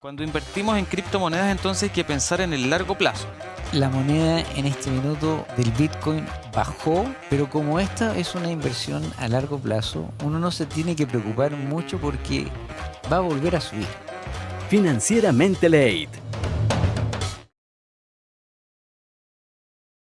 Cuando invertimos en criptomonedas entonces hay que pensar en el largo plazo. La moneda en este minuto del Bitcoin bajó, pero como esta es una inversión a largo plazo, uno no se tiene que preocupar mucho porque va a volver a subir. Financieramente Late